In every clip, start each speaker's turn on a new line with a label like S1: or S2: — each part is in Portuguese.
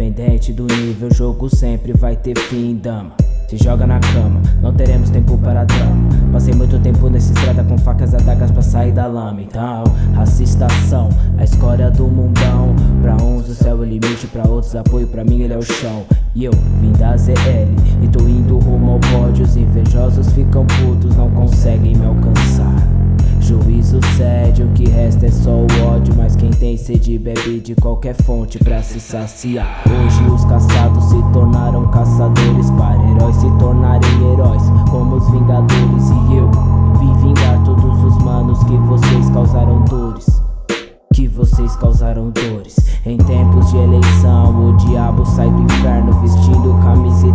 S1: Independente do nível, o jogo sempre vai ter fim, dama. Se joga na cama, não teremos tempo para drama. Passei muito tempo nessa estrada com facas e adagas pra sair da lama. Então, racistação, a escória do mundão. Pra uns o céu é o limite, pra outros apoio, pra mim ele é o chão. E eu vim da ZL e tô indo rumo ao pódio. Os invejosos ficam putos, não conseguem me alcançar Juízo cede, o que resta é só o ódio. Mas quem tem sede bebe de qualquer fonte pra se saciar. Hoje os caçados se tornaram caçadores Para heróis se tornarem heróis como os vingadores. E eu vim vingar todos os manos que vocês causaram dores Que vocês causaram dores. Em tempos de eleição o diabo sai do inferno Vestindo camisa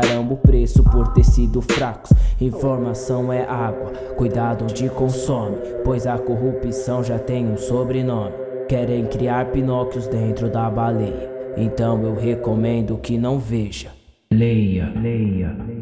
S1: Pagarão o preço por ter sido fracos Informação é água, cuidado onde consome Pois a corrupção já tem um sobrenome Querem criar Pinóquios dentro da baleia Então eu recomendo que não veja
S2: Leia, leia, leia.